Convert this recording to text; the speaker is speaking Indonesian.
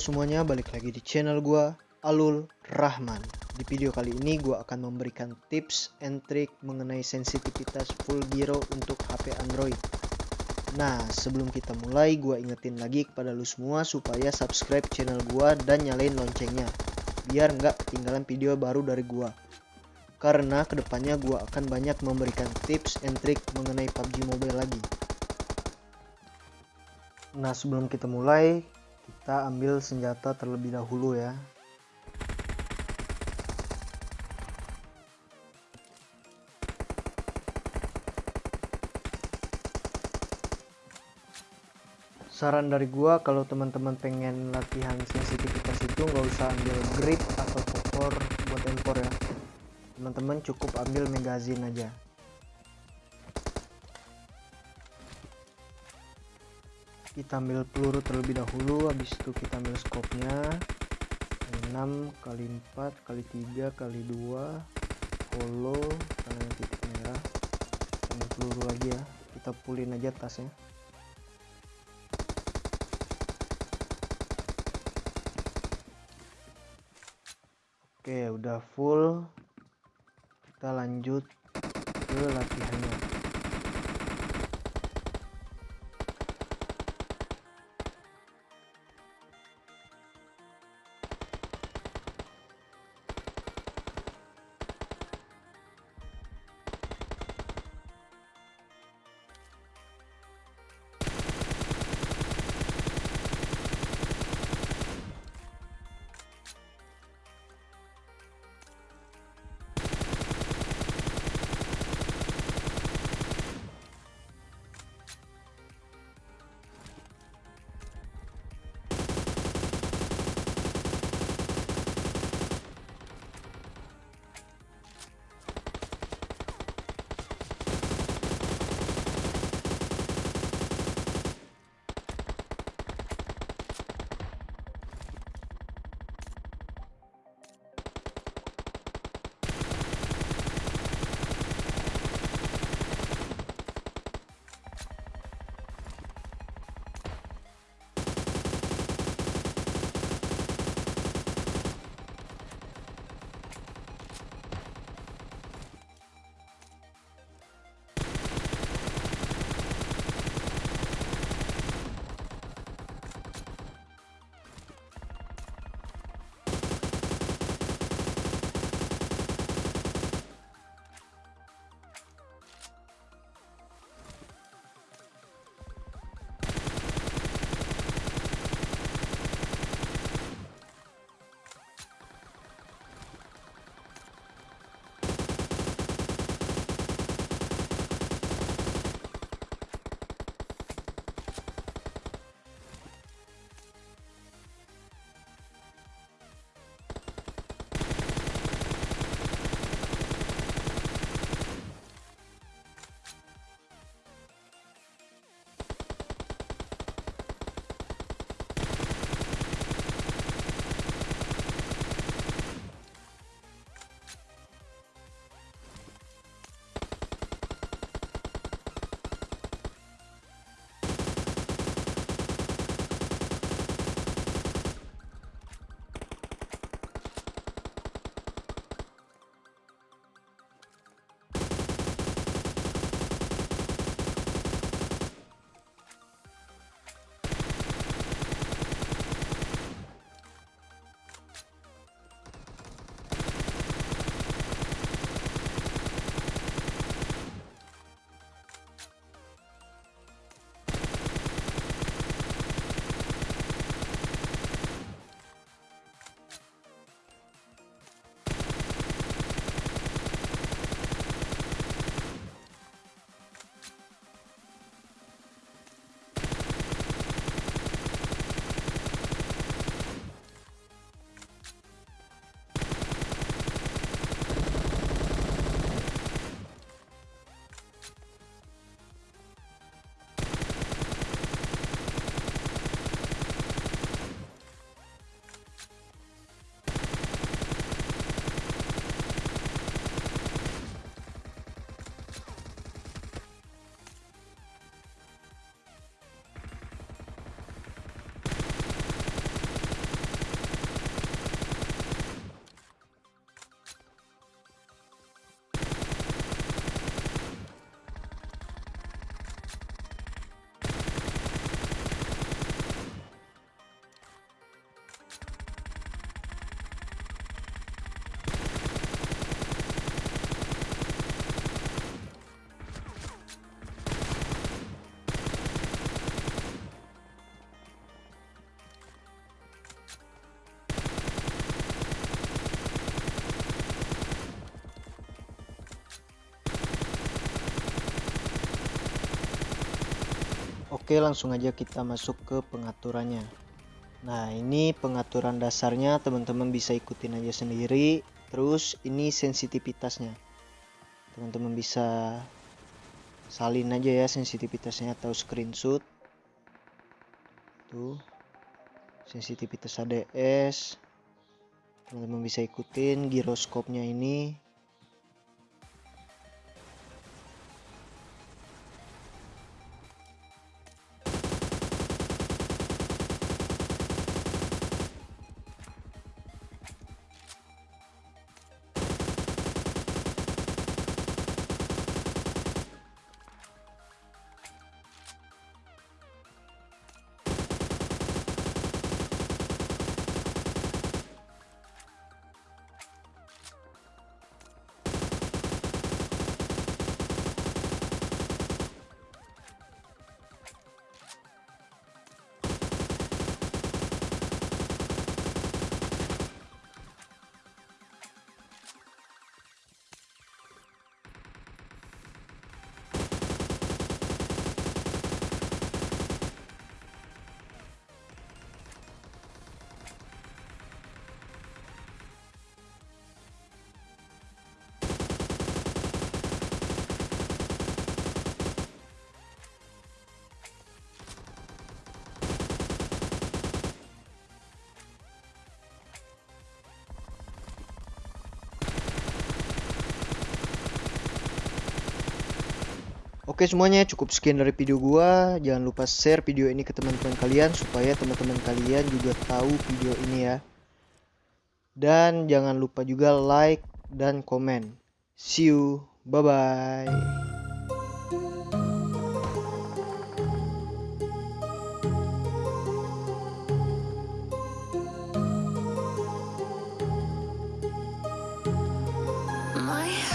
semuanya, balik lagi di channel gua Alul Rahman. Di video kali ini gua akan memberikan tips and trick mengenai sensitivitas full gyro untuk HP Android. Nah, sebelum kita mulai, gua ingetin lagi kepada lu semua supaya subscribe channel gua dan nyalain loncengnya, biar nggak ketinggalan video baru dari gua. Karena ke depannya gua akan banyak memberikan tips and trick mengenai PUBG Mobile lagi. Nah, sebelum kita mulai, kita ambil senjata terlebih dahulu ya. Saran dari gua kalau teman-teman pengen latihan sensitivitas itu nggak usah ambil grip atau popor buat empor ya. Teman-teman cukup ambil magazine aja kita ambil peluru terlebih dahulu habis itu kita ambil skopnya. 6 kali 4 kali 3 kali 2 holo karena titik merah. Ambil peluru lagi ya kita pulin aja tasnya. Oke udah full. Kita lanjut ke latihannya Oke, langsung aja kita masuk ke pengaturannya. Nah, ini pengaturan dasarnya teman-teman bisa ikutin aja sendiri. Terus ini sensitivitasnya. Teman-teman bisa salin aja ya sensitivitasnya atau screenshot. Tuh. Sensitivitas ADS. Teman-teman bisa ikutin giroskopnya ini Oke semuanya cukup sekian dari video gua. Jangan lupa share video ini ke teman-teman kalian supaya teman-teman kalian juga tahu video ini ya. Dan jangan lupa juga like dan komen. See you. Bye bye.